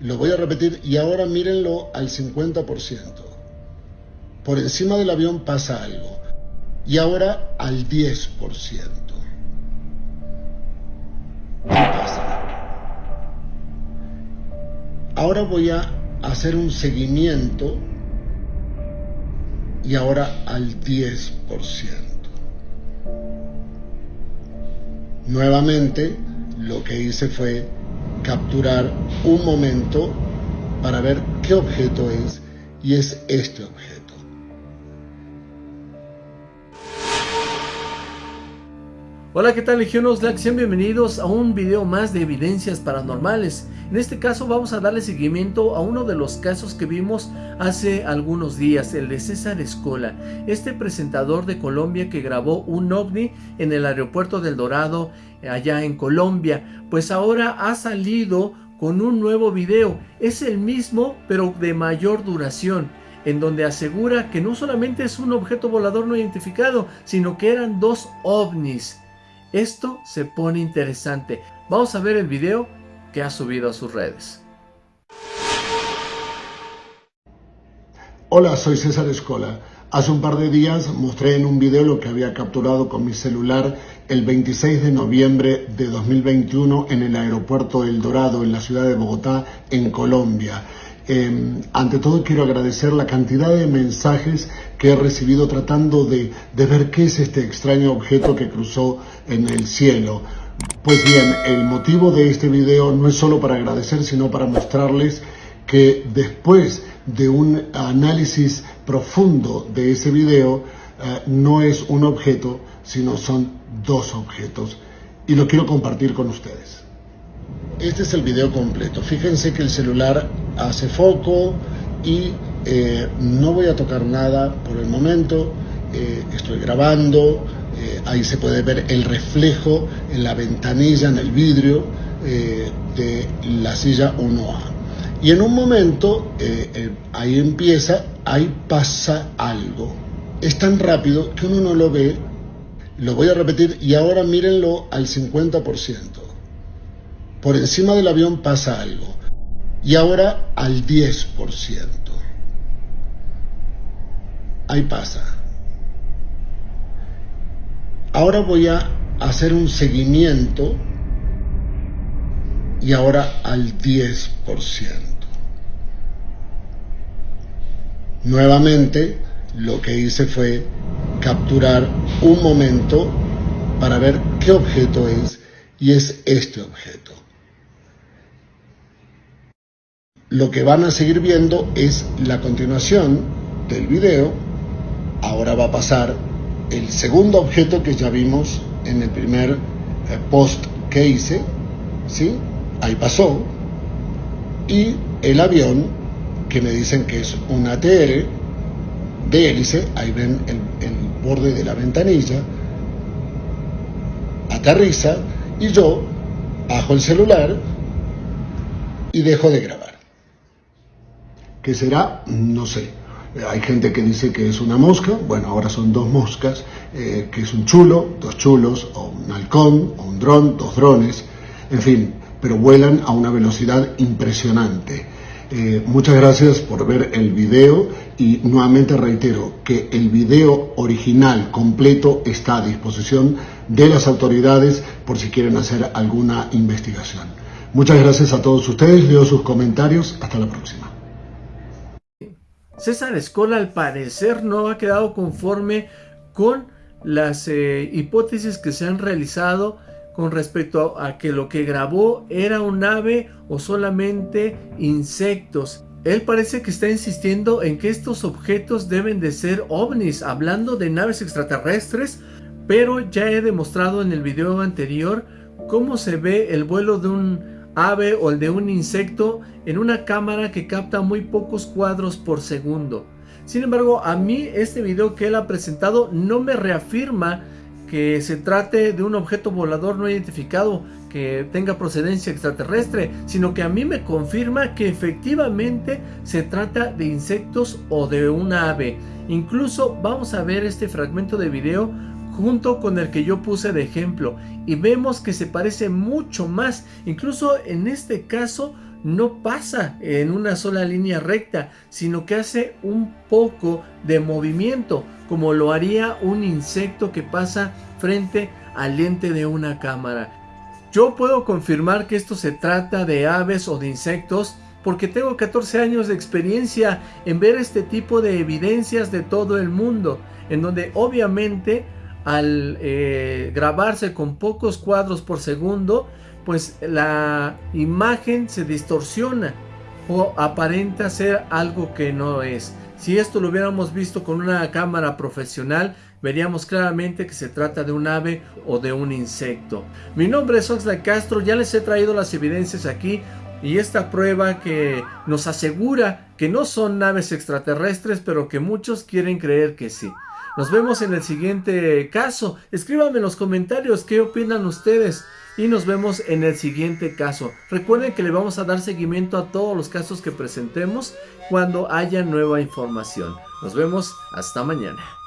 Lo voy a repetir y ahora mírenlo al 50%. Por encima del avión pasa algo. Y ahora al 10%. pasa? Ahora voy a hacer un seguimiento y ahora al 10%. Nuevamente lo que hice fue capturar un momento para ver qué objeto es y es este objeto. Hola, ¿qué tal Legión Oxlack? Sean bienvenidos a un video más de evidencias paranormales. En este caso vamos a darle seguimiento a uno de los casos que vimos hace algunos días, el de César Escola, este presentador de Colombia que grabó un ovni en el aeropuerto del Dorado, allá en Colombia. Pues ahora ha salido con un nuevo video, es el mismo pero de mayor duración en donde asegura que no solamente es un objeto volador no identificado, sino que eran dos ovnis. Esto se pone interesante. Vamos a ver el video que ha subido a sus redes. Hola, soy César Escola. Hace un par de días mostré en un video lo que había capturado con mi celular el 26 de noviembre de 2021 en el aeropuerto El Dorado, en la ciudad de Bogotá, en Colombia. Em, ante todo quiero agradecer la cantidad de mensajes que he recibido tratando de, ver qué es este extraño objeto que cruzó en el cielo. Pues bien, el motivo de este video no es solo para agradecer, sino para mostrarles que después de un análisis profundo de ese video, eh, no es un objeto, sino son dos objetos. Y lo quiero compartir con ustedes. Este es el video completo. Fíjense que el celular hace foco y eh, no voy a tocar nada por el momento. Eh, estoy grabando. Eh, ahí se puede ver el reflejo en la ventanilla, en el vidrio de la silla 1A. Y en un momento, ahí empieza, ahí pasa algo. Es tan rápido que uno no lo ve. Lo voy a repetir y ahora mírenlo al 50%. Por encima del avión pasa algo. Y ahora al 10%. Ahí pasa. Ahora voy a hacer un seguimiento y ahora al 10%. Nuevamente lo que hice fue capturar un momento para ver qué objeto es y es este objeto lo que van a seguir viendo es la continuación del video. Ahora va a pasar el segundo objeto que ya vimos en el primer eh, post que hice, ¿sí? Ahí pasó. Y el avión, que me dicen que es un ATR de hélice, ahí ven el, el borde de la ventanilla, aterriza y yo bajo el celular y dejo de grabar. ¿Qué será? No sé. Hay gente que dice que es una mosca, bueno, ahora son dos moscas, eh, que es un chulo, dos chulos, o un halcón, o un dron, dos drones, en fin, pero vuelan a una velocidad impresionante. Eh, muchas gracias por ver el video y nuevamente reitero que el video original completo está a disposición de las autoridades por si quieren hacer alguna investigación. Muchas gracias a todos ustedes, leo sus comentarios, hasta la próxima. César Escola al parecer no ha quedado conforme con las eh, hipótesis que se han realizado con respecto a, que lo que grabó era un ave o solamente insectos. Él parece que está insistiendo en que estos objetos deben de ser ovnis, hablando de naves extraterrestres, pero ya he demostrado en el video anterior cómo se ve el vuelo de un ave o el de un insecto en una cámara que capta muy pocos cuadros por segundo. Sin embargo, a mí este video que él ha presentado no me reafirma que se trate de un objeto volador no identificado que tenga procedencia extraterrestre, sino que a mí me confirma que efectivamente se trata de insectos o de una ave. Incluso vamos a ver este fragmento de video junto con el que yo puse de ejemplo y vemos que se parece mucho más, incluso en este caso no pasa en una sola línea recta, sino que hace un poco de movimiento, como lo haría un insecto que pasa frente al lente de una cámara. Yo puedo confirmar que esto se trata de aves o de insectos porque tengo 14 años de experiencia en ver este tipo de evidencias de todo el mundo, en donde obviamente al eh, grabarse con pocos cuadros por segundo, pues la imagen se distorsiona o aparenta ser algo que no es. Si esto lo hubiéramos visto con una cámara profesional, veríamos claramente que se trata de un ave o de un insecto. Mi nombre es Oxlack Castro, ya les he traído las evidencias aquí y esta prueba que nos asegura que no son naves extraterrestres, pero que muchos quieren creer que sí. Nos vemos en el siguiente caso. Escríbanme en los comentarios qué opinan ustedes. Y nos vemos en el siguiente caso. Recuerden que le vamos a dar seguimiento a todos los casos que presentemos cuando haya nueva información. Nos vemos hasta mañana.